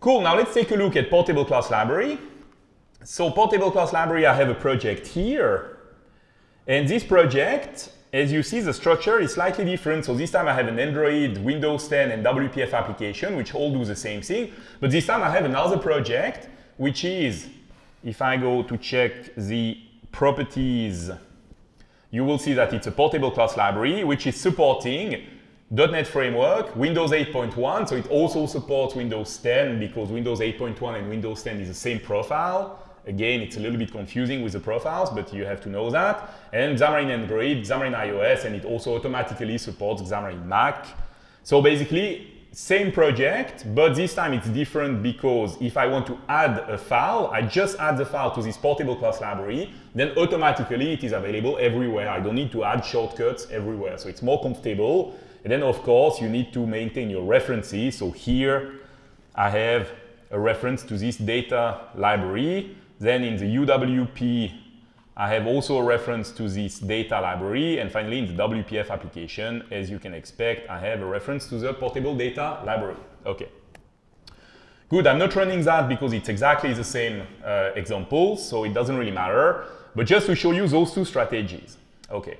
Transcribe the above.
Cool, now let's take a look at portable class library. So portable class library, I have a project here. And this project, as you see, the structure is slightly different. So this time I have an Android, Windows 10, and WPF application, which all do the same thing. But this time I have another project, which is, if I go to check the properties, you will see that it's a portable class library, which is supporting .NET Framework, Windows 8.1, so it also supports Windows 10 because Windows 8.1 and Windows 10 is the same profile. Again, it's a little bit confusing with the profiles, but you have to know that. And Xamarin Android, Xamarin iOS, and it also automatically supports Xamarin Mac. So basically, same project, but this time it's different because if I want to add a file, I just add the file to this portable class library, then automatically it is available everywhere. I don't need to add shortcuts everywhere. So it's more comfortable. And then of course you need to maintain your references. So here I have a reference to this data library. Then in the UWP, I have also a reference to this data library. And finally, in the WPF application, as you can expect, I have a reference to the portable data library. OK. Good, I'm not running that because it's exactly the same uh, example, so it doesn't really matter. But just to show you those two strategies. OK.